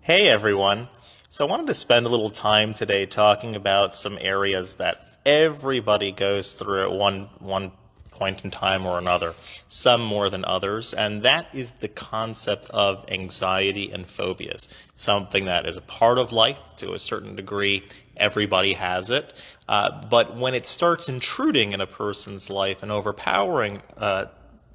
Hey everyone. So I wanted to spend a little time today talking about some areas that everybody goes through at one one point in time or another, some more than others, and that is the concept of anxiety and phobias. Something that is a part of life to a certain degree. Everybody has it. Uh, but when it starts intruding in a person's life and overpowering uh,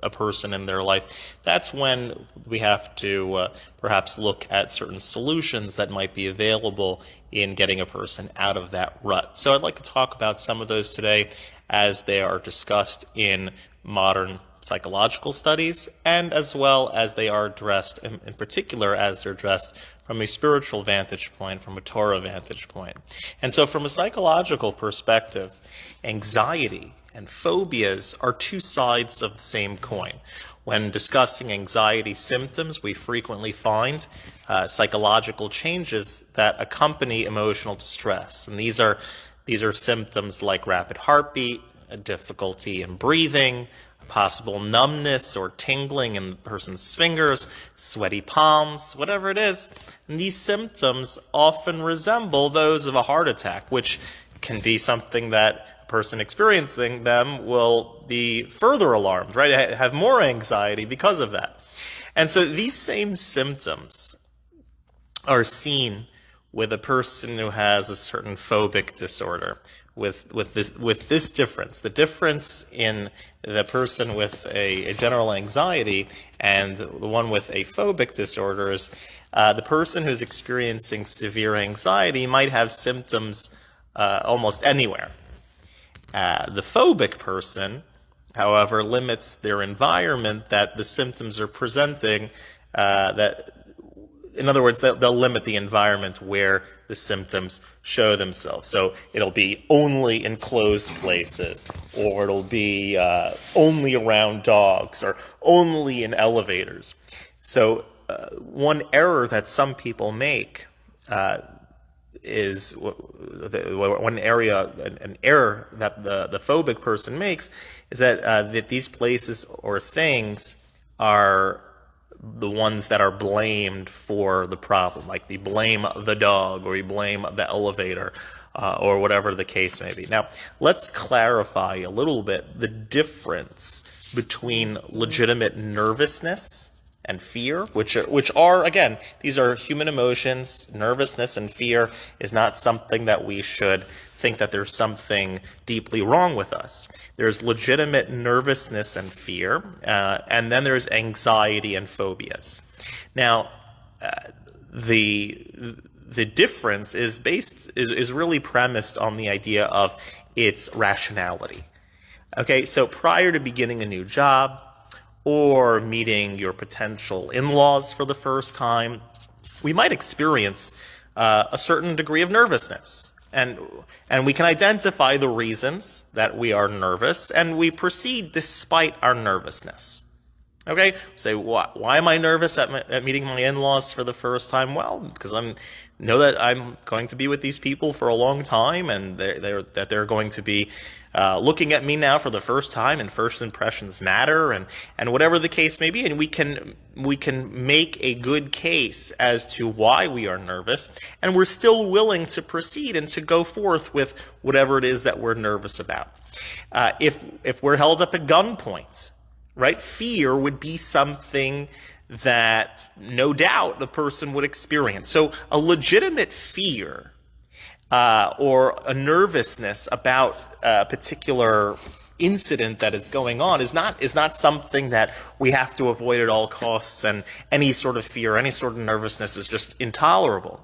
a person in their life, that's when we have to uh, perhaps look at certain solutions that might be available in getting a person out of that rut. So I'd like to talk about some of those today as they are discussed in modern psychological studies and as well as they are addressed, in, in, particular as they're addressed from a spiritual vantage point, from a Torah vantage point. And so from a psychological perspective, anxiety and phobias are two sides of the same coin. When discussing anxiety symptoms, we frequently find uh, psychological changes that accompany emotional distress. And these are, these are symptoms like rapid heartbeat, difficulty in breathing, possible numbness or tingling in the person's fingers, sweaty palms, whatever it is. And these symptoms often resemble those of a heart attack, which can be something that person experiencing them will be further alarmed, right? Have more anxiety because of that. And so these same symptoms are seen with a person who has a certain phobic disorder with with this with this difference the difference in the person with a, a general anxiety and the one with a phobic disorder is uh, the person who's experiencing severe anxiety might have symptoms uh, almost anywhere uh, the phobic person, however, limits their environment that the symptoms are presenting. Uh, that, in other words, they'll, they'll, limit the environment where the symptoms show themselves. So it'll be only in closed places, or it'll be uh, only around dogs, or only in elevators. So uh, one error that some people make uh, is one area, an error that the, the phobic person makes is that, uh, that these places or things are the ones that are blamed for the problem. Like you blame the dog or you blame the elevator uh, or whatever the case may be. Now, let's clarify a little bit the difference between legitimate nervousness and fear, which are, which are again these are human emotions. Nervousness and fear is not something that we should think that there's something deeply wrong with us. There's legitimate nervousness and fear, uh, and then there's anxiety and phobias. Now, uh, the the difference is based is, is really premised on the idea of its rationality. Okay, so prior to beginning a new job, or meeting your potential in-laws for the first time, we might experience uh, a certain degree of nervousness. And, and we can identify the reasons that we are nervous, and we proceed despite our nervousness. Okay, say why, why am I nervous at, my, at meeting my in-laws for the first time? Well, because I'm know that I'm going to be with these people for a long time, and they're, they're that they're going to be uh, looking at me now for the first time, and first impressions matter, and and whatever the case may be, and we can we can make a good case as to why we are nervous, and we're still willing to proceed and to go forth with whatever it is that we're nervous about. Uh, if if we're held up at gunpoint right? Fear would be something that no doubt the person would experience. So a legitimate fear uh, or a nervousness about a particular incident that is going on is not is not something that we have to avoid at all costs and any sort of fear any sort of nervousness is just intolerable.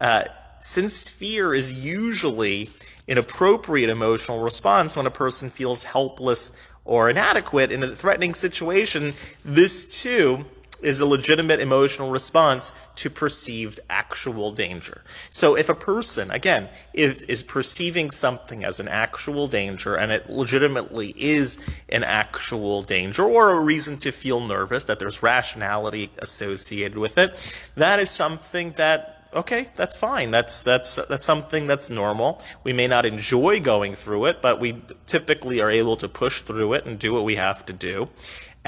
Uh, since fear is usually an appropriate emotional response when a person feels helpless or inadequate in a threatening situation, this too is a legitimate emotional response to perceived actual danger. So if a person, again, is, is perceiving something as an actual danger and it legitimately is an actual danger or a reason to feel nervous, that there's rationality associated with it, that is something that okay, that's fine. That's that's that's something that's normal. We may not enjoy going through it, but we typically are able to push through it and do what we have to do.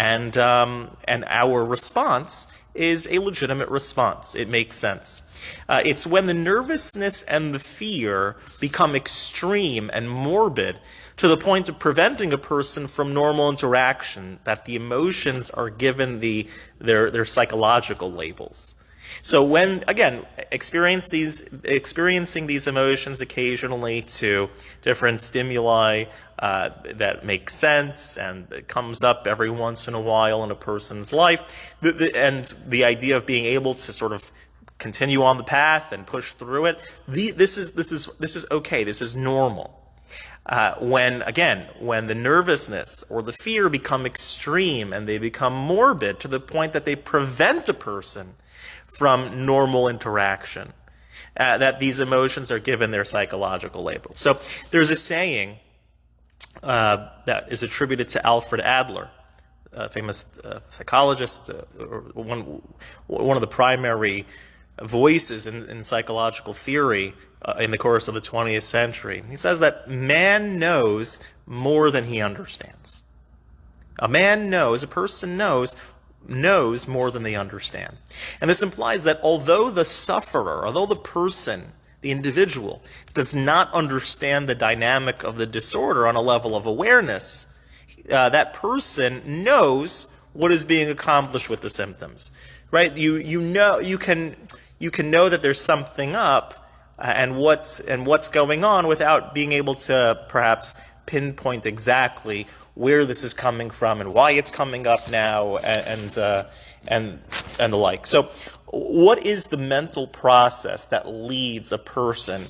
And um, and our response is a legitimate response. It makes sense. Uh, it's when the nervousness and the fear become extreme and morbid to the point of preventing a person from normal interaction that the emotions are given the their their psychological labels. So when, again, experience these, experiencing these emotions occasionally to different stimuli uh, that make sense and comes up every once in a while in a person's life, the, the, and the idea of being able to sort of continue on the path and push through it, the, this, is, this, is, this is okay, this is normal. Uh, when, again, when the nervousness or the fear become extreme and they become morbid to the point that they prevent a person from normal interaction. Uh, that these emotions are given their psychological label. So there's a saying uh, that is attributed to Alfred Adler, a famous uh, psychologist, uh, one, one of the primary voices in, in psychological theory uh, in the course of the 20th century. He says that man knows more than he understands. A man knows, a person knows knows more than they understand. And this implies that although the sufferer, although the person, the individual, does not understand the dynamic of the disorder on a level of awareness, uh, that person knows what is being accomplished with the symptoms. Right? You you know you can you can know that there's something up uh, and what's and what's going on without being able to perhaps pinpoint exactly where this is coming from and why it's coming up now and and uh, and, and the like. So, what is the mental process that leads a person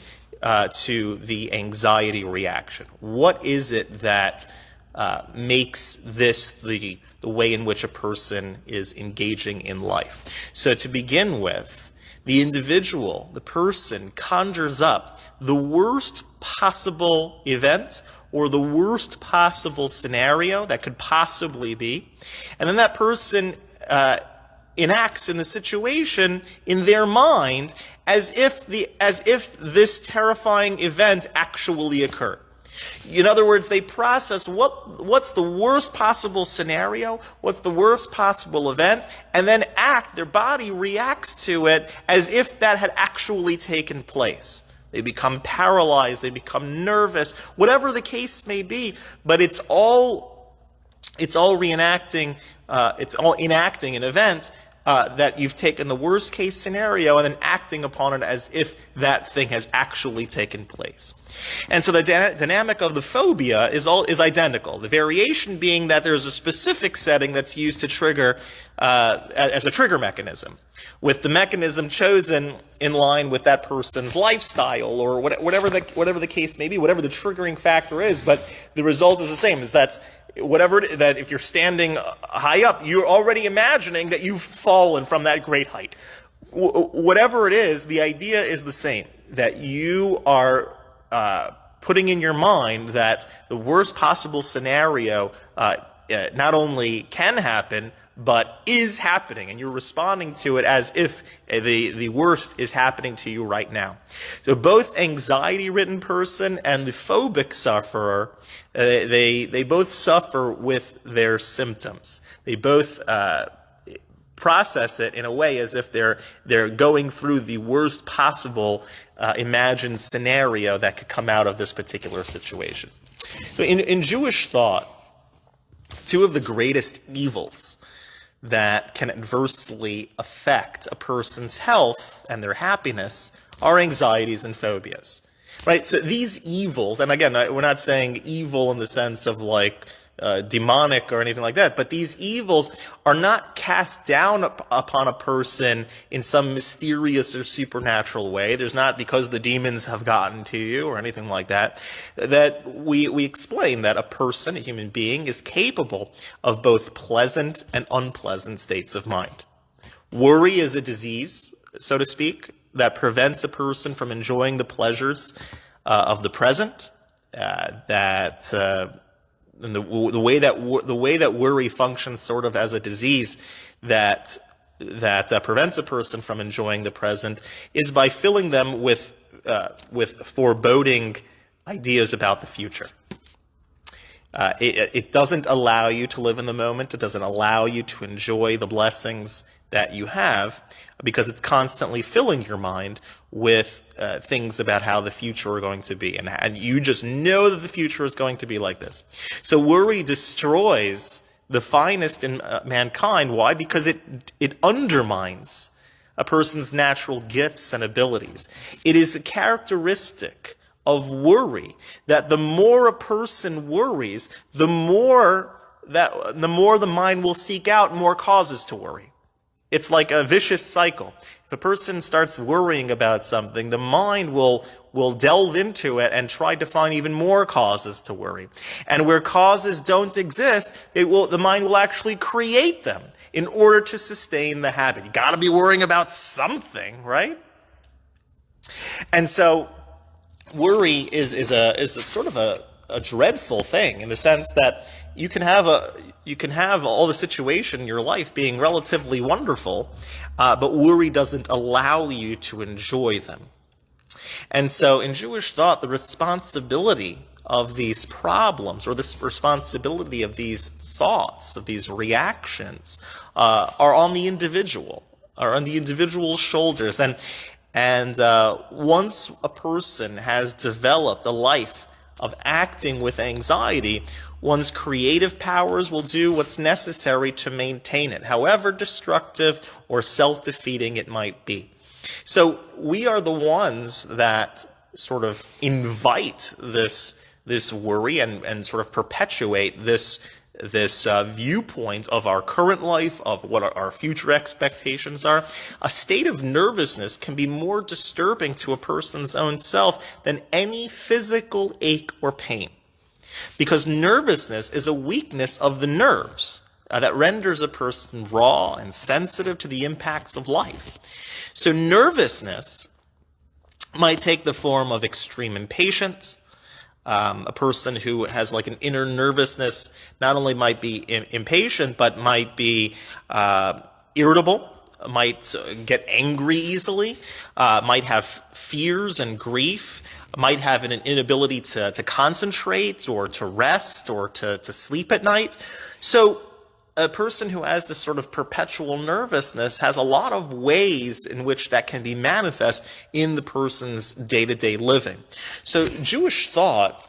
uh, to the anxiety reaction? What is it that uh, makes this the the way in which a person is engaging in life? So, to begin with. The individual, the person, conjures up the worst possible event or the worst possible scenario that could possibly be. And then that person uh, enacts in the situation in their mind as if, the, as if this terrifying event actually occurred. In other words, they process what, what's the worst possible scenario, what's the worst possible event, and then act, their body reacts to it as if that had actually taken place. They become paralyzed, they become nervous, whatever the case may be, but it's all, it's all reenacting, uh, it's all enacting an event uh, that you've taken the worst case scenario and then acting upon it as if that thing has actually taken place. And so the dynamic of the phobia is all is identical. The variation being that there's a specific setting that's used to trigger uh, as a trigger mechanism, with the mechanism chosen in line with that person's lifestyle or whatever the whatever the case may be, whatever the triggering factor is. But the result is the same: is that whatever that if you're standing high up, you're already imagining that you've fallen from that great height. W- whatever it is, the idea is the same. That you are uh, putting in your mind that the worst possible scenario uh, uh, not only can happen, but is happening, and you're responding to it as if the, the worst is happening to you right now. So both anxiety-ridden person and the phobic sufferer, uh, they, they both suffer with their symptoms. They both uh, process it in a way as if they're, they're going through the worst possible uh, imagined scenario that could come out of this particular situation. So in, in Jewish thought, two of the greatest evils that can adversely affect a person's health and their happiness are anxieties and phobias. Right? So these evils, and again, we're not saying evil in the sense of like uh, demonic or anything like that. But these evils are not cast down up upon a person in some mysterious or supernatural way. There's not because the demons have gotten to you or anything like that. That we, we explain that a person, a human being, is capable of both pleasant and unpleasant states of mind. Worry is a disease, so to speak, that prevents a person from enjoying the pleasures uh, of the present, uh, that uh, and the, the way that the way that worry functions sort of as a disease that that uh, prevents a person from enjoying the present is by filling them with uh, with foreboding ideas about the future. Uh, it, it, doesn't allow you to live in the moment. It doesn't allow you to enjoy the blessings that you have because it's constantly filling your mind with uh, things about how the future are going to be. And, and you just know that the future is going to be like this. So worry destroys the finest in uh, mankind. Why? Because it, it undermines a person's natural gifts and abilities. It is a characteristic of worry that the more a person worries, the more that the more the mind will seek out more causes to worry. It's like a vicious cycle. A person starts worrying about something, the mind will will delve into it and try to find even more causes to worry. And where causes don't exist, it will the mind will actually create them in order to sustain the habit. You got to be worrying about something, right? And so worry is is a is a sort of a, a dreadful thing in the sense that you can have a you can have all the situation in your life being relatively wonderful, uh, but worry doesn't allow you to enjoy them. And so in Jewish thought, the responsibility of these problems or this responsibility of these thoughts, of these reactions, uh, are on the individual, are on the individual's shoulders. And, and uh, once a person has developed a life of acting with anxiety, one's creative powers will do what's necessary to maintain it, however destructive or self-defeating it might be. So we are the ones that sort of invite this this worry and, and sort of perpetuate this this uh, viewpoint of our current life, of what our future expectations are, a state of nervousness can be more disturbing to a person's own self than any physical ache or pain. Because nervousness is a weakness of the nerves uh, that renders a person raw and sensitive to the impacts of life. So nervousness might take the form of extreme impatience. Um, a person who has like an inner nervousness not only might be impatient, but might be uh, irritable, might get angry easily, uh, might have fears and grief, might have an inability to, to concentrate or to rest or to, to sleep at night. So a person who has this sort of perpetual nervousness has a lot of ways in which that can be manifest in the person's day-to-day living. So Jewish thought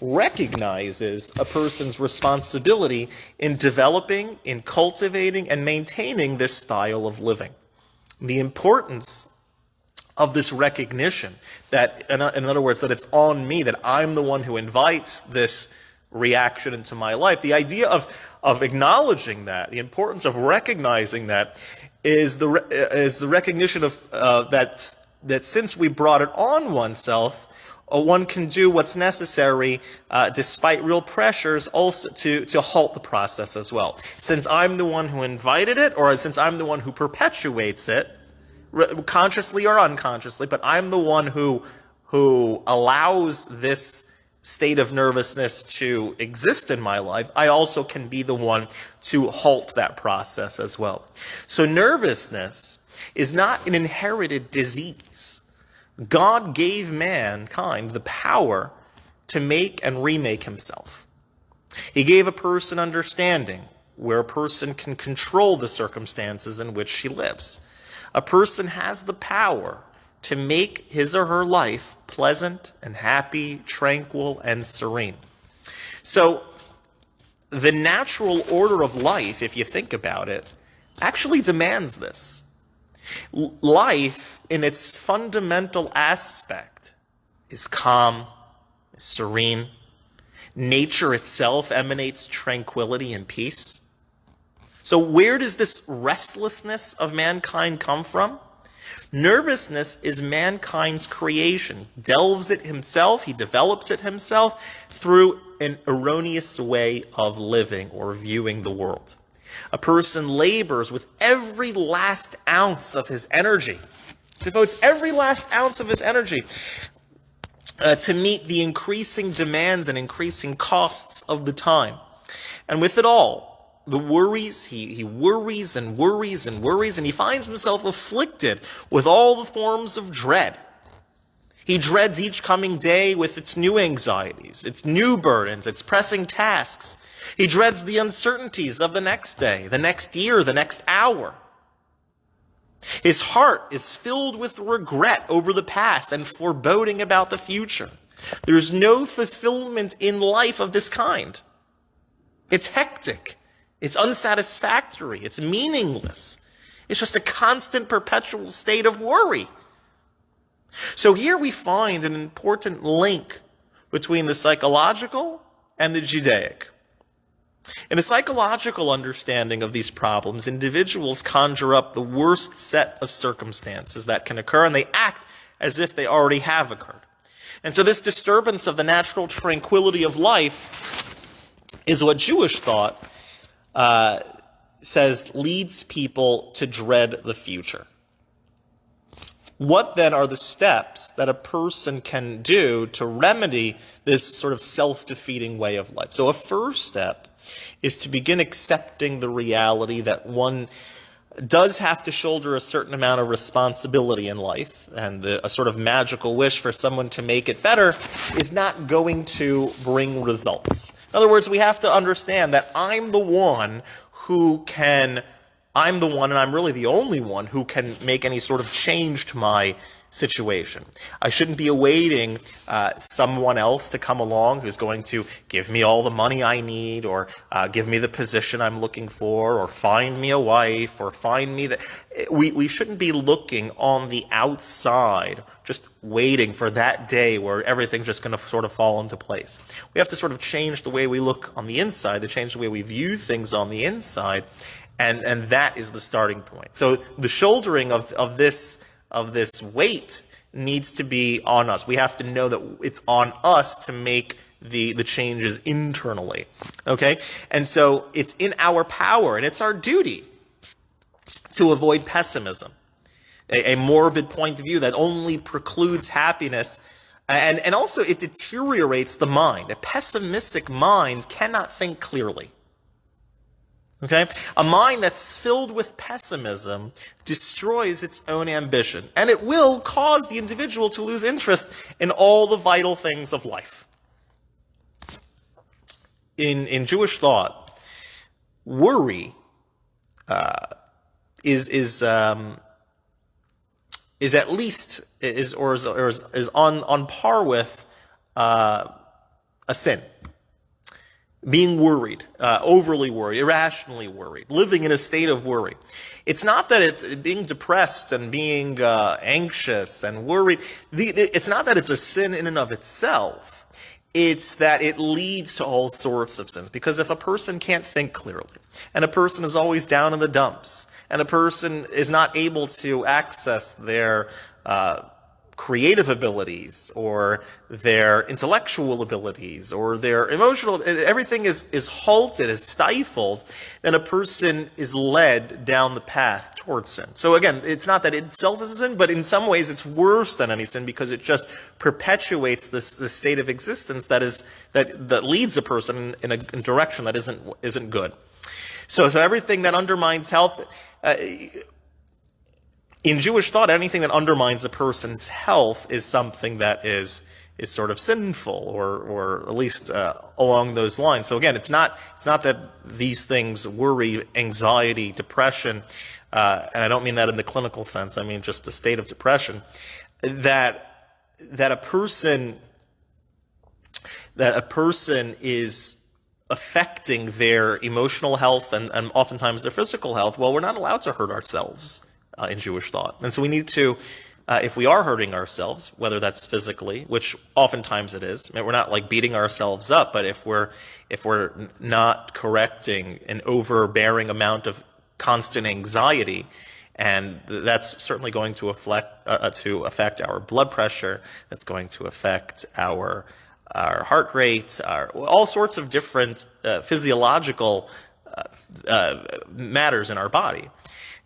recognizes a person's responsibility in developing, in cultivating, and maintaining this style of living. The importance of this recognition that, in other words, that it's on me, that I'm the one who invites this reaction into my life. The idea of of acknowledging that, the importance of recognizing that, is the is the recognition of uh, that that since we brought it on oneself, uh, one can do what's necessary uh, despite real pressures also to to halt the process as well. Since I'm the one who invited it, or since I'm the one who perpetuates it, consciously or unconsciously, but I'm the one who who allows this state of nervousness to exist in my life, I also can be the one to halt that process as well. So nervousness is not an inherited disease. God gave mankind the power to make and remake himself. He gave a person understanding where a person can control the circumstances in which she lives. A person has the power to make his or her life pleasant and happy, tranquil and serene. So the natural order of life, if you think about it, actually demands this. life, in its fundamental aspect, is calm, is serene. Nature itself emanates tranquility and peace. So where does this restlessness of mankind come from? Nervousness is mankind's creation. He delves it himself, he develops it himself through an erroneous way of living or viewing the world. A person labors with every last ounce of his energy, devotes every last ounce of his energy uh, to meet the increasing demands and increasing costs of the time. And with it all, the worries, he, he worries and worries and worries, and he finds himself afflicted with all the forms of dread. He dreads each coming day with its new anxieties, its new burdens, its pressing tasks. He dreads the uncertainties of the next day, the next year, the next hour. His heart is filled with regret over the past and foreboding about the future. There's no fulfillment in life of this kind. It's hectic. It's unsatisfactory. It's meaningless. It's just a constant, perpetual state of worry. So here we find an important link between the psychological and the Judaic. In the psychological understanding of these problems, individuals conjure up the worst set of circumstances that can occur, and they act as if they already have occurred. And so this disturbance of the natural tranquility of life is what Jewish thought uh, says leads people to dread the future. What then are the steps that a person can do to remedy this sort of self defeating way of life? So, a first step is to begin accepting the reality that one does have to shoulder a certain amount of responsibility in life, and the, a sort of magical wish for someone to make it better is not going to bring results. In other words, we have to understand that I'm the one who can, I'm the one, and I'm really the only one who can make any sort of change to my situation. I shouldn't be awaiting uh, someone else to come along who's going to give me all the money I need or uh, give me the position I'm looking for or find me a wife or find me that we, we shouldn't be looking on the outside just waiting for that day where everything's just going to sort of fall into place. We have to sort of change the way we look on the inside, to change the way we view things on the inside, and, and that is the starting point. So the shouldering of, of this of this weight needs to be on us. We have to know that it's on us to make the, the changes internally. Okay? And so it's in our power and it's our duty to avoid pessimism, a, a morbid point of view that only precludes happiness. And, and also, it deteriorates the mind. A pessimistic mind cannot think clearly. Okay? A mind that's filled with pessimism destroys its own ambition, and it will cause the individual to lose interest in all the vital things of life. In, in Jewish thought, worry uh, is, is, um, is at least, is, or is, or is, is on, on par with uh, a sin being worried, uh, overly worried, irrationally worried, living in a state of worry. It's not that it's being depressed and being uh, anxious and worried. The, it's not that it's a sin in and of itself. It's that it leads to all sorts of sins. Because if a person can't think clearly, and a person is always down in the dumps, and a person is not able to access their uh, creative abilities or their intellectual abilities or their emotional everything is is halted is stifled then a person is led down the path towards sin. So again it's not that it itself is a sin but in some ways it's worse than any sin because it just perpetuates this this state of existence that is that that leads a person in a, in a direction that isn't isn't good. So so everything that undermines health uh, in Jewish thought, anything that undermines a person's health is something that is is sort of sinful, or or at least uh, along those lines. So again, it's not it's not that these things worry, anxiety, depression, uh, and I don't mean that in the clinical sense. I mean just the state of depression that that a person that a person is affecting their emotional health and, and oftentimes their physical health. Well, we're not allowed to hurt ourselves uh, in Jewish thought. And so we need to, uh, if we are hurting ourselves, whether that's physically, which oftentimes it is, I mean, we're not like beating ourselves up, but if we're if we're not correcting an overbearing amount of constant anxiety, and that's certainly going to affect uh, uh, to affect our blood pressure. That's going to affect our our heart rate, our, all sorts of different uh, physiological uh, matters in our body.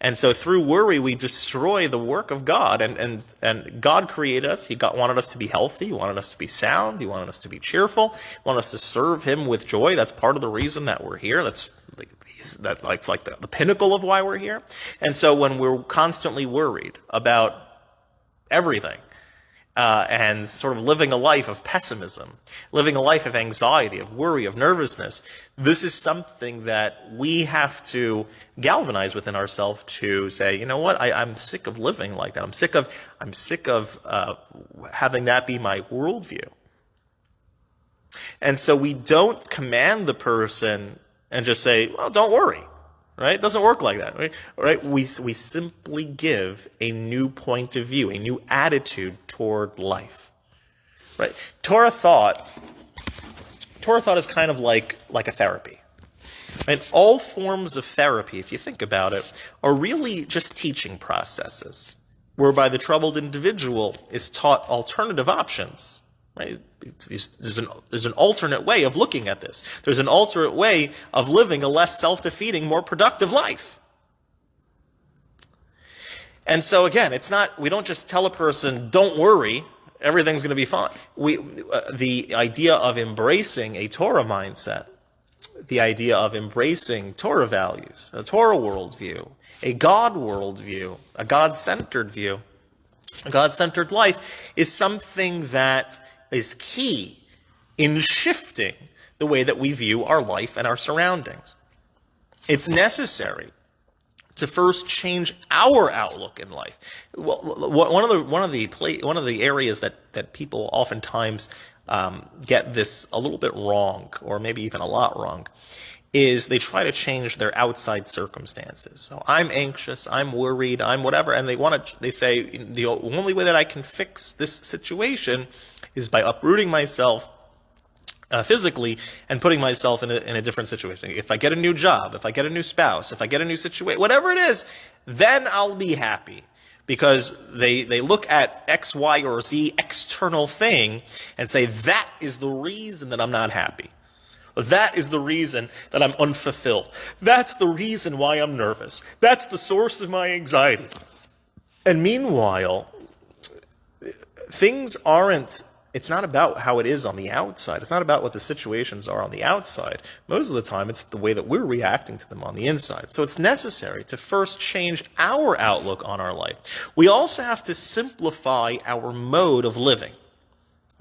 And so through worry, we destroy the work of God. And, and, and God created us. He got, wanted us to be healthy. He wanted us to be sound. He wanted us to be cheerful. He wanted us to serve Him with joy. That's part of the reason that we're here. That's that, it's like the, the pinnacle of why we're here. And so when we're constantly worried about everything, uh, and sort of living a life of pessimism, living a life of anxiety, of worry, of nervousness. This is something that we have to galvanize within ourselves to say, you know what, I, am sick of living like that. I'm sick of, I'm sick of uh, having that be my worldview. And so we don't command the person and just say, well, don't worry right? It doesn't work like that, right? right? We, we simply give a new point of view, a new attitude toward life, right? Torah thought, Torah thought is kind of like, like a therapy. Right? All forms of therapy, if you think about it, are really just teaching processes, whereby the troubled individual is taught alternative options Right? There's an, there's an alternate way of looking at this. There's an alternate way of living a less self-defeating, more productive life. And so again, it's not, we don't just tell a person, don't worry, everything's going to be fine. We, uh, the idea of embracing a Torah mindset, the idea of embracing Torah values, a Torah worldview, a God worldview, a God-centered view, a God-centered life is something that is key in shifting the way that we view our life and our surroundings. It's necessary to first change our outlook in life. One of the one of the one of the areas that that people oftentimes um, get this a little bit wrong, or maybe even a lot wrong, is they try to change their outside circumstances. So I'm anxious, I'm worried, I'm whatever, and they want to. They say the only way that I can fix this situation is by uprooting myself uh, physically and putting myself in a, in a different situation. If I get a new job, if I get a new spouse, if I get a new situation, whatever it is, then I'll be happy. Because they, they look at X, Y, or Z external thing and say, that is the reason that I'm not happy. That is the reason that I'm unfulfilled. That's the reason why I'm nervous. That's the source of my anxiety. And meanwhile, things aren't it's not about how it is on the outside. It's not about what the situations are on the outside. Most of the time, it's the way that we're reacting to them on the inside. So it's necessary to first change our outlook on our life. We also have to simplify our mode of living.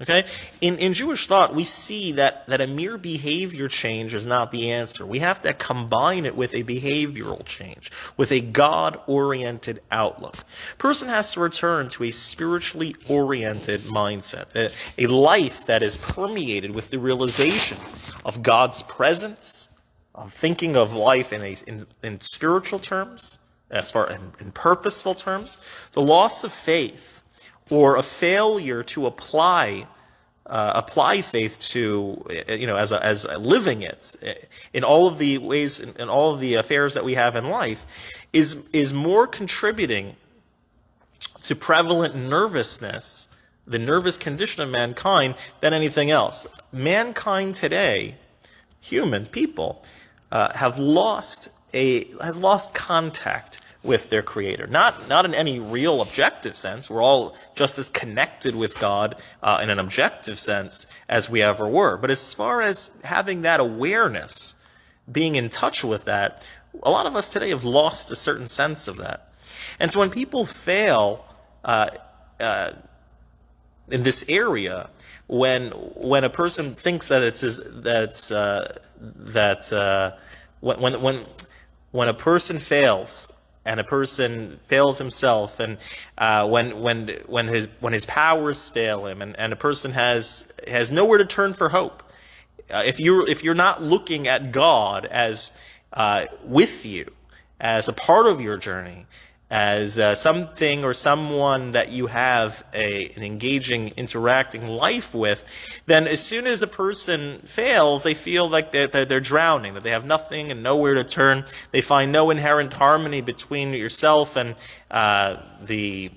Okay? In, in Jewish thought, we see that, that a mere behavior change is not the answer. We have to combine it with a behavioral change, with a God-oriented outlook. Person has to return to a spiritually oriented mindset, a, a life that is permeated with the realization of God's presence, of thinking of life in, a, in, in spiritual terms, as far in, in purposeful terms. The loss of faith or a failure to apply uh, apply faith to you know as a, as a living it in all of the ways in, in all of the affairs that we have in life is is more contributing to prevalent nervousness the nervous condition of mankind than anything else. Mankind today humans people uh, have lost a has lost contact with their creator. Not, not in any real objective sense. We're all just as connected with God uh, in an objective sense as we ever were. But as far as having that awareness, being in touch with that, a lot of us today have lost a certain sense of that. And so when people fail uh, uh, in this area, when when a person thinks that it's that it's uh, that uh, when when when a person fails and a person fails himself and uh, when when when his when his powers fail him and, and a person has has nowhere to turn for hope. Uh, if you if you're not looking at God as uh, with you as a part of your journey as uh, something or someone that you have a, an engaging, interacting life with, then as soon as a person fails, they feel like they're, they're, they're, drowning, that they have nothing and nowhere to turn. They find no inherent harmony between yourself and uh, the,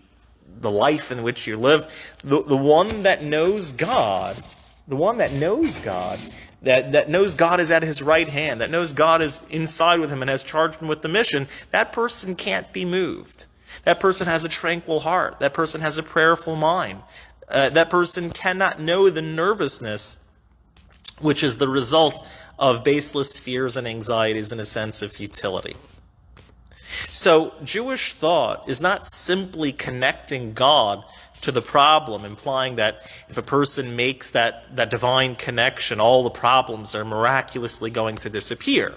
the life in which you live. The, the one that knows God, the one that knows God, that, that knows God is at his right hand, that knows God is inside with him and has charged him with the mission, that person can't be moved. That person has a tranquil heart. That person has a prayerful mind. Uh, that person cannot know the nervousness which is the result of baseless fears and anxieties and a sense of futility. So Jewish thought is not simply connecting God to the problem, implying that if a person makes that, that divine connection, all the problems are miraculously going to disappear.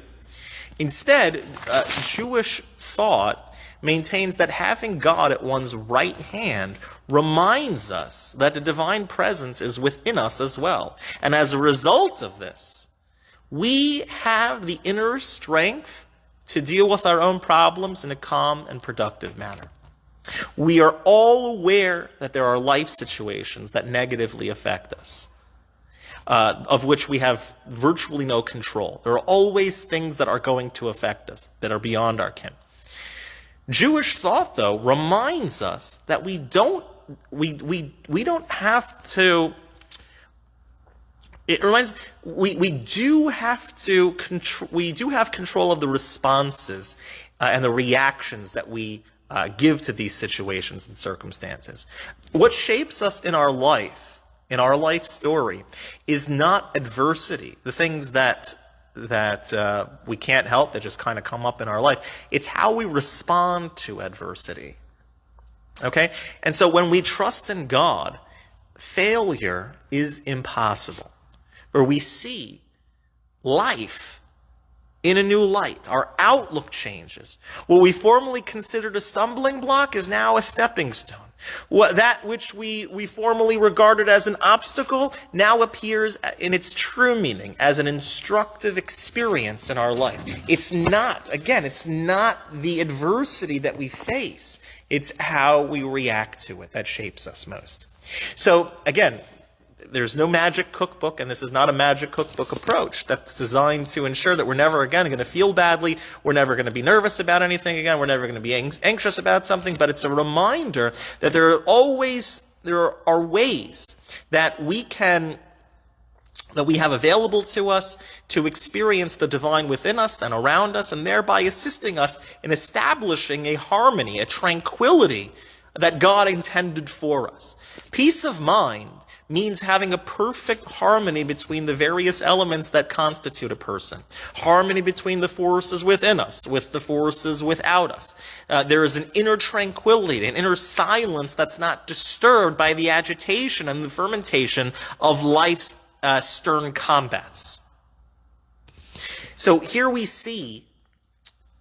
Instead, uh, Jewish thought maintains that having God at one's right hand reminds us that the divine presence is within us as well. And as a result of this, we have the inner strength to deal with our own problems in a calm and productive manner. We are all aware that there are life situations that negatively affect us, uh, of which we have virtually no control. There are always things that are going to affect us that are beyond our ken. Jewish thought, though, reminds us that we don't we we we don't have to. It reminds we we do have to control. We do have control of the responses uh, and the reactions that we uh, give to these situations and circumstances. What shapes us in our life, in our life story, is not adversity, the things that that uh, we can't help that just kind of come up in our life. It's how we respond to adversity. Okay? And so when we trust in God, failure is impossible. where we see life in a new light. Our outlook changes. What we formerly considered a stumbling block is now a stepping stone. What, that which we, we formerly regarded as an obstacle now appears in its true meaning as an instructive experience in our life. It's not, again, it's not the adversity that we face. It's how we react to it that shapes us most. So, again, there's no magic cookbook, and this is not a magic cookbook approach that's designed to ensure that we're never again going to feel badly, we're never going to be nervous about anything again, we're never going to be anxious about something, but it's a reminder that there are always there are ways that we can that we have available to us to experience the divine within us and around us, and thereby assisting us in establishing a harmony, a tranquility that God intended for us. Peace of mind means having a perfect harmony between the various elements that constitute a person. Harmony between the forces within us, with the forces without us. Uh, there is an inner tranquility, an inner silence that's not disturbed by the agitation and the fermentation of life's uh, stern combats. So here we see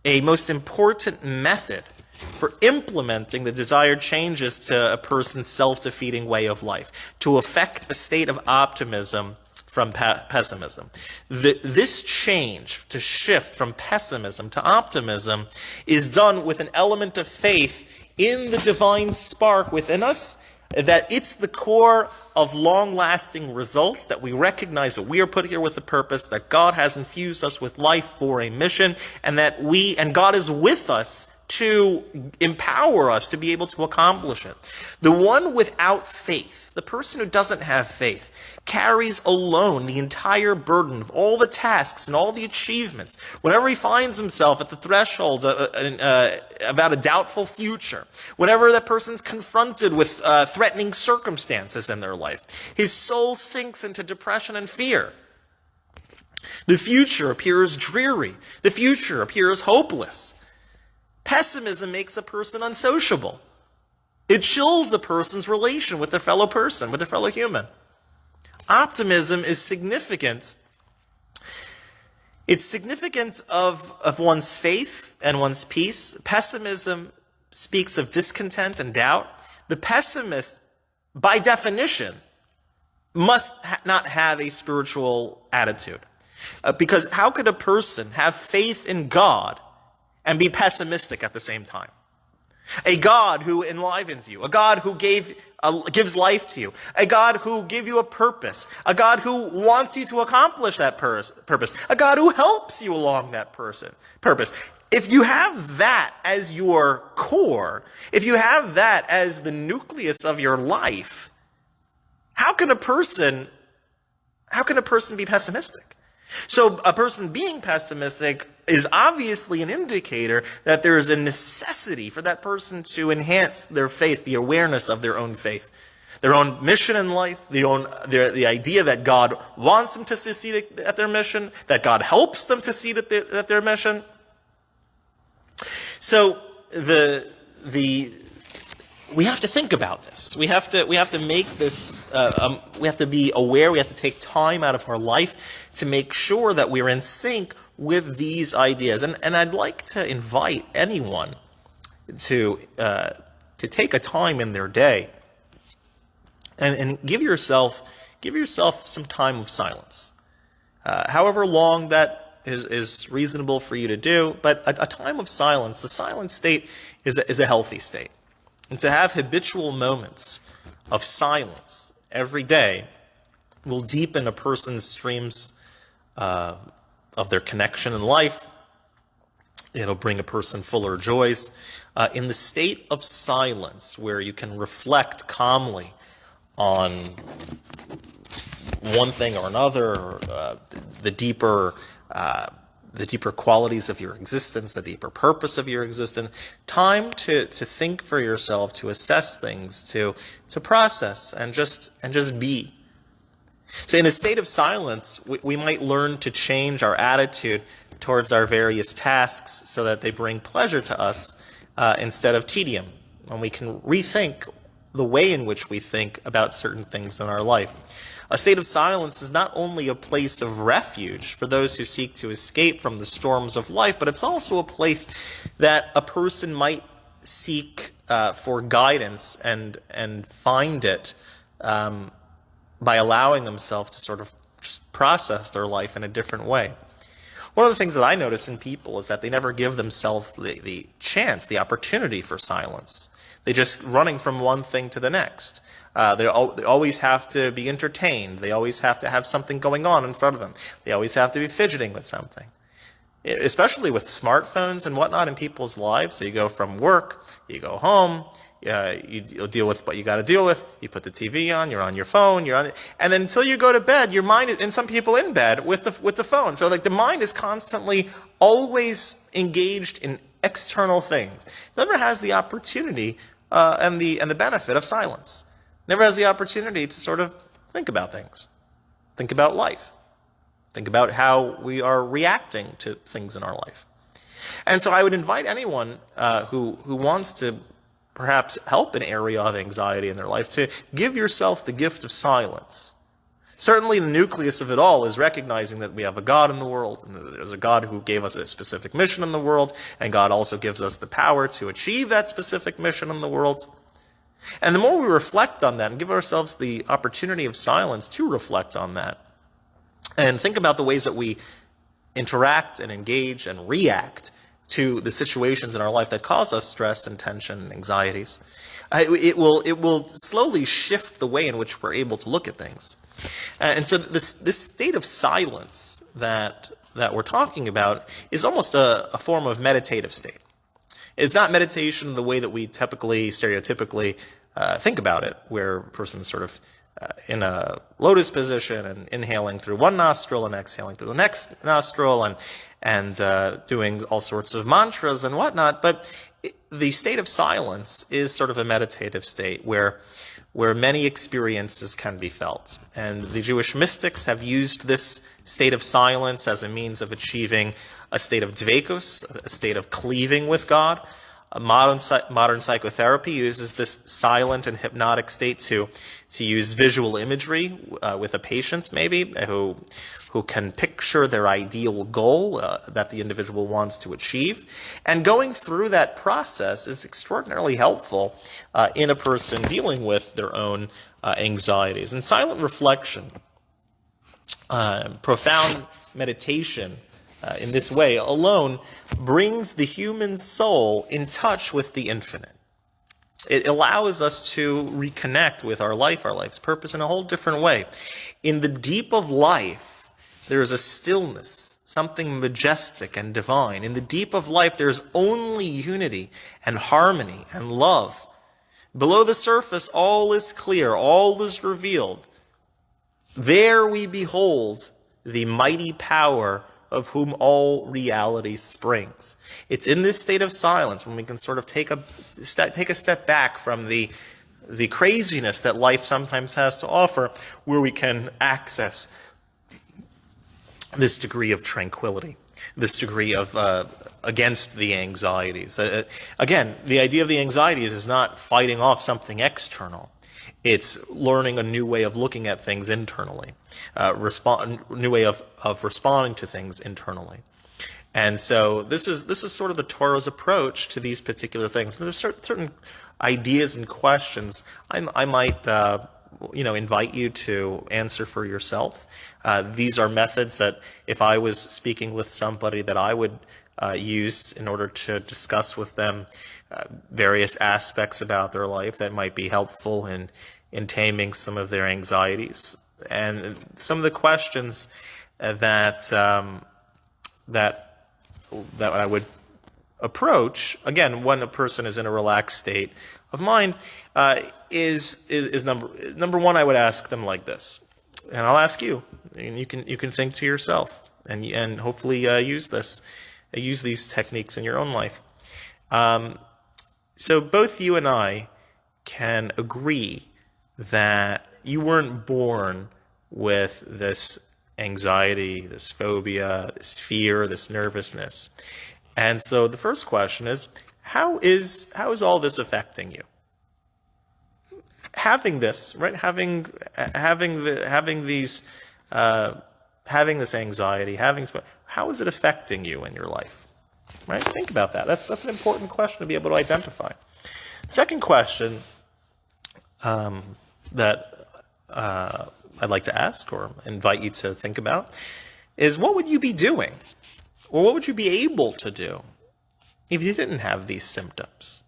a most important method for implementing the desired changes to a person's self-defeating way of life, to affect a state of optimism from pe pessimism. The, this change, to shift from pessimism to optimism, is done with an element of faith in the divine spark within us, that it's the core of long-lasting results, that we recognize that we are put here with a purpose, that God has infused us with life for a mission, and that we, and God is with us to empower us to be able to accomplish it. The one without faith, the person who doesn't have faith, carries alone the entire burden of all the tasks and all the achievements. Whenever he finds himself at the threshold uh, uh, uh about a doubtful future, whenever that person's confronted with uh, threatening circumstances in their life, his soul sinks into depression and fear. The future appears dreary. The future appears hopeless. Pessimism makes a person unsociable. It chills a person's relation with their fellow person, with their fellow human. Optimism is significant. It's significant of, of one's faith and one's peace. Pessimism speaks of discontent and doubt. The pessimist, by definition, must ha not have a spiritual attitude. Uh, because how could a person have faith in God and be pessimistic at the same time. A God who enlivens you, a God who gave, uh, gives life to you, a God who gave you a purpose, a God who wants you to accomplish that pur purpose, a God who helps you along that person, purpose. If you have that as your core, if you have that as the nucleus of your life, how can a person, how can a person be pessimistic? So a person being pessimistic is obviously an indicator that there is a necessity for that person to enhance their faith, the awareness of their own faith, their own mission in life, the own their, the idea that God wants them to succeed at their mission, that God helps them to succeed at, the, at their mission. So the the we have to think about this. We have to we have to make this. Uh, um, we have to be aware. We have to take time out of our life to make sure that we're in sync with these ideas. And and I'd like to invite anyone to uh, to take a time in their day and, and give yourself give yourself some time of silence, uh, however long that is, is reasonable for you to do. But a, a time of silence, a silent state, is a, is a healthy state. And to have habitual moments of silence every day will deepen a person's streams uh, of their connection in life. It'll bring a person fuller joys. Uh, in the state of silence, where you can reflect calmly on one thing or another, uh, the deeper uh, the deeper qualities of your existence, the deeper purpose of your existence, time to, to think for yourself, to assess things, to, to process and just, and just be. So in a state of silence, we, we might learn to change our attitude towards our various tasks so that they bring pleasure to us uh, instead of tedium. And we can rethink the way in which we think about certain things in our life. A state of silence is not only a place of refuge for those who seek to escape from the storms of life, but it's also a place that a person might seek uh, for guidance and and find it um, by allowing themselves to sort of just process their life in a different way. One of the things that I notice in people is that they never give themselves the, the chance, the opportunity for silence. They're just running from one thing to the next. Uh, they, al they always have to be entertained. They always have to have something going on in front of them. They always have to be fidgeting with something. Especially with smartphones and whatnot in people's lives. So you go from work, you go home, uh, you, will deal with what you got to deal with. You put the TV on, you're on your phone, you're on, and then until you go to bed, your mind is, and some people in bed with the with the phone. So like the mind is constantly always engaged in external things. Never has the opportunity uh, and the and the benefit of silence never has the opportunity to sort of think about things, think about life, think about how we are reacting to things in our life. And so I would invite anyone uh, who, who wants to perhaps help an area of anxiety in their life to give yourself the gift of silence. Certainly, the nucleus of it all is recognizing that we have a God in the world, and that there's a God who gave us a specific mission in the world, and God also gives us the power to achieve that specific mission in the world. And the more we reflect on that and give ourselves the opportunity of silence to reflect on that, and think about the ways that we interact and engage and react to the situations in our life that cause us stress and tension and anxieties, uh, it will it will slowly shift the way in which we're able to look at things. Uh, and so this this state of silence that that we're talking about is almost a, a form of meditative state. It's not meditation the way that we typically, stereotypically uh, think about it, where a person's sort of uh, in a lotus position and inhaling through one nostril and exhaling through the next nostril and and uh, doing all sorts of mantras and whatnot. But the state of silence is sort of a meditative state where where many experiences can be felt. And the Jewish mystics have used this state of silence as a means of achieving a state of dvekus, a state of cleaving with God. Modern, modern psychotherapy uses this silent and hypnotic state to, to use visual imagery uh, with a patient, maybe, who, who can picture their ideal goal uh, that the individual wants to achieve. And going through that process is extraordinarily helpful uh, in a person dealing with their own uh, anxieties. And silent reflection, uh, profound meditation, uh, in this way alone brings the human soul in touch with the infinite. It allows us to reconnect with our life, our life's purpose in a whole different way. In the deep of life, there is a stillness, something majestic and divine. In the deep of life, there's only unity and harmony and love. Below the surface, all is clear, all is revealed. There we behold the mighty power of whom all reality springs. It's in this state of silence when we can sort of take a step, take a step back from the the craziness that life sometimes has to offer, where we can access this degree of tranquility, this degree of uh, against the anxieties. Uh, again, the idea of the anxieties is not fighting off something external. It's learning a new way of looking at things internally, uh, respond, new way of, of responding to things internally. And so this is this is sort of the Torah's approach to these particular things. And there's certain, certain ideas and questions I, I might uh, you know invite you to answer for yourself. Uh, these are methods that if I was speaking with somebody that I would uh, use in order to discuss with them uh, various aspects about their life that might be helpful in, in taming some of their anxieties. And some of the questions uh, that, um, that, that I would approach, again, when a person is in a relaxed state of mind, uh, is, is, is number, number one, I would ask them like this. And I'll ask you, and you can, you can think to yourself and, and hopefully uh, use this use these techniques in your own life. Um, so both you and I can agree that you weren't born with this anxiety, this phobia, this fear, this nervousness. And so the first question is, how is how is all this affecting you? Having this, right? Having having the having these uh, having this anxiety, having how is it affecting you in your life? Right? Think about that. That's that's an important question to be able to identify. Second question um, that uh, I'd like to ask or invite you to think about is what would you be doing, or what would you be able to do if you didn't have these symptoms?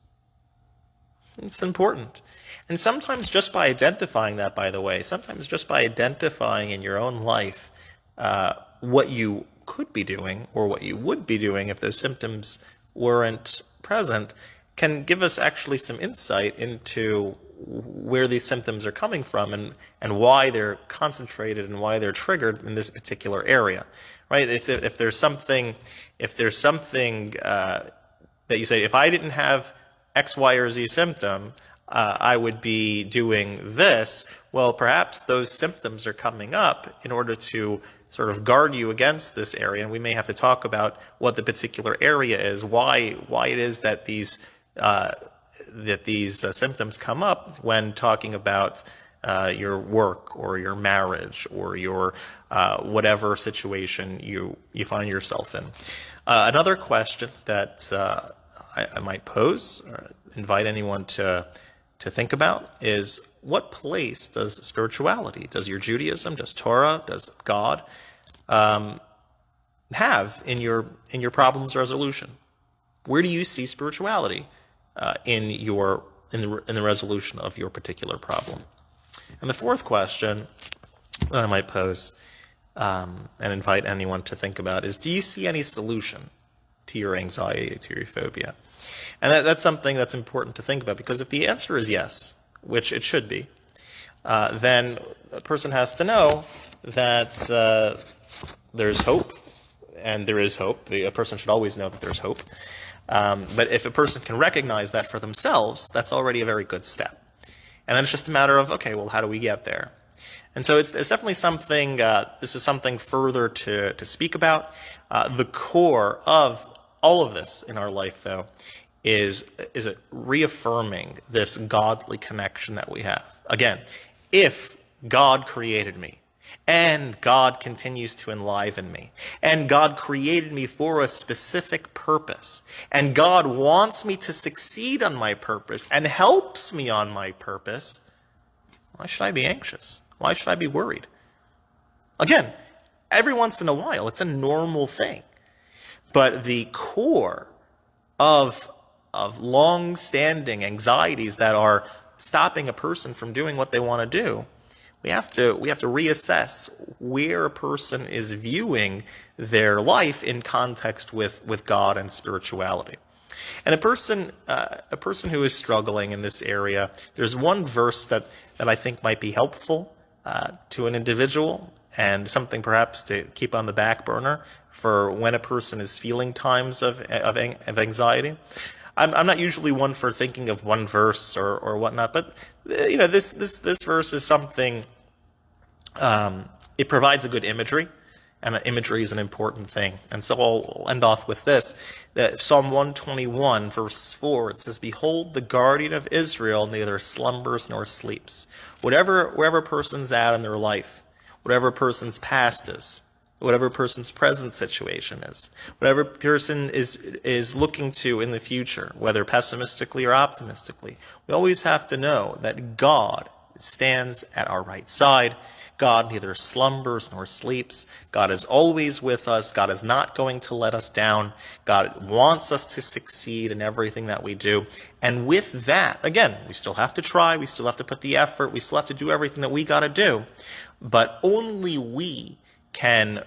It's important. And sometimes just by identifying that, by the way, sometimes just by identifying in your own life uh, what you could be doing or what you would be doing if those symptoms weren't present can give us actually some insight into where these symptoms are coming from and, and why they're concentrated and why they're triggered in this particular area, right? If, if there's something, if there's something uh, that you say, if I didn't have X, Y, or Z symptom, uh, I would be doing this. Well, perhaps those symptoms are coming up in order to sort of guard you against this area, and we may have to talk about what the particular area is, why why it is that these uh, that these uh, symptoms come up when talking about uh, your work or your marriage or your uh, whatever situation you you find yourself in. Uh, another question that uh, I, I, might pose, or invite anyone to to think about, is what place does spirituality, does your Judaism, does Torah, does God um, have in your in your problems resolution? Where do you see spirituality uh, in your in the in the resolution of your particular problem? And the fourth question that I might pose um, and invite anyone to think about is: Do you see any solution to your anxiety, to your phobia? And that, that's something that's important to think about because if the answer is yes, which it should be, uh, then a person has to know that uh, there's hope, and there is hope. A person should always know that there's hope. Um, but if a person can recognize that for themselves, that's already a very good step. And then it's just a matter of, okay, well, how do we get there? And so it's, it's definitely something, uh, this is something further to, to speak about. Uh, the core of all of this in our life, though, is, is it reaffirming this godly connection that we have. Again, if God created me, and God continues to enliven me. And God created me for a specific purpose. And God wants me to succeed on my purpose and helps me on my purpose. Why should I be anxious? Why should I be worried? Again, every once in a while, it's a normal thing. But the core of of long-standing anxieties that are stopping a person from doing what they want to do, we have to we have to reassess where a person is viewing their life in context with with God and spirituality. And a person uh, a person who is struggling in this area, there's one verse that that I think might be helpful uh, to an individual and something perhaps to keep on the back burner for when a person is feeling times of, of, of anxiety. I'm, I'm not usually one for thinking of one verse or, or whatnot, but you know this this this verse is something. Um, it provides a good imagery, and imagery is an important thing. And so I'll end off with this: that Psalm 121, verse four, it says, "Behold, the guardian of Israel neither slumbers nor sleeps." Whatever wherever person's at in their life, whatever person's past is, whatever person's present situation is, whatever person is is looking to in the future, whether pessimistically or optimistically. We always have to know that God stands at our right side. God neither slumbers nor sleeps. God is always with us. God is not going to let us down. God wants us to succeed in everything that we do. And with that, again, we still have to try. We still have to put the effort. We still have to do everything that we got to do. But only we can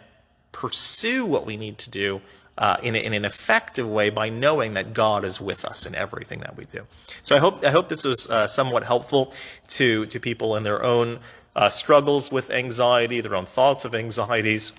pursue what we need to do uh, in, in, an effective way by knowing that God is with us in everything that we do. So I hope I hope this was uh, somewhat helpful to to people in their own uh, struggles with anxiety, their own thoughts of anxieties.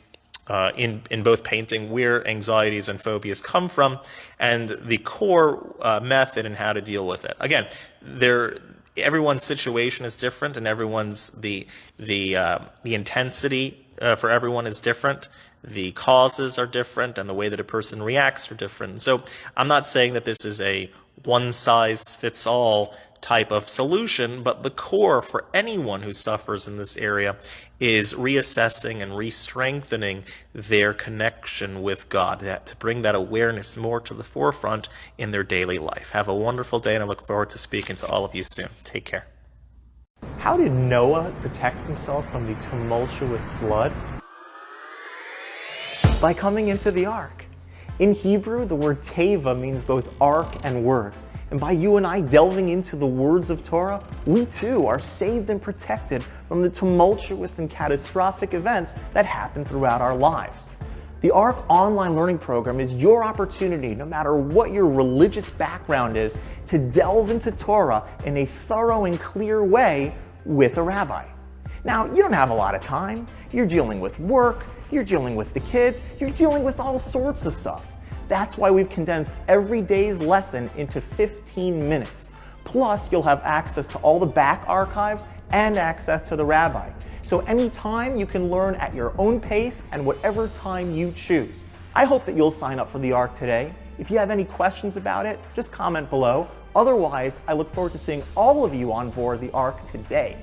Uh, in in both painting where anxieties and phobias come from, and the core uh, method and how to deal with it. Again, there everyone's situation is different, and everyone's the the uh, the intensity uh, for everyone is different. The causes are different, and the way that a person reacts are different. So I'm not saying that this is a one size fits all type of solution, but the core for anyone who suffers in this area is reassessing and re-strengthening their connection with God, that, to bring that awareness more to the forefront in their daily life. Have a wonderful day, and I look forward to speaking to all of you soon. Take care. How did Noah protect himself from the tumultuous flood? By coming into the ark. In Hebrew, the word teva means both ark and word. And by you and I delving into the words of Torah, we too are saved and protected from the tumultuous and catastrophic events that happen throughout our lives. The ARC online learning program is your opportunity, no matter what your religious background is, to delve into Torah in a thorough and clear way with a rabbi. Now, you don't have a lot of time. You're dealing with work, you're dealing with the kids, you're dealing with all sorts of stuff. That's why we've condensed every day's lesson into 15 minutes. Plus, you'll have access to all the back archives and access to the rabbi. So anytime you can learn at your own pace and whatever time you choose. I hope that you'll sign up for the ARC today. If you have any questions about it, just comment below. Otherwise, I look forward to seeing all of you on board the ARC today.